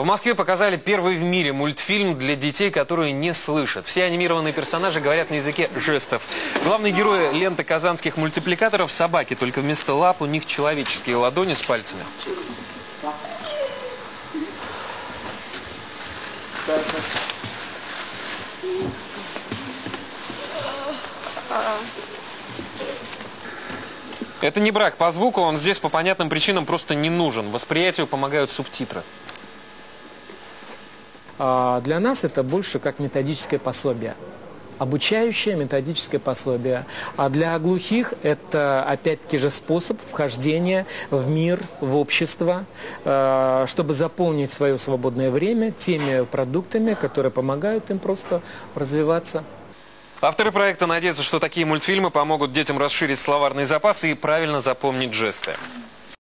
В Москве показали первый в мире мультфильм для детей, которые не слышат. Все анимированные персонажи говорят на языке жестов. Главные герои ленты казанских мультипликаторов – собаки, только вместо лап у них человеческие ладони с пальцами. Это не брак по звуку, он здесь по понятным причинам просто не нужен. Восприятию помогают субтитры. А Для нас это больше как методическое пособие. Обучающее методическое пособие. А для глухих это опять-таки же способ вхождения в мир, в общество, э, чтобы заполнить свое свободное время теми продуктами, которые помогают им просто развиваться. Авторы проекта надеются, что такие мультфильмы помогут детям расширить словарный запас и правильно запомнить жесты.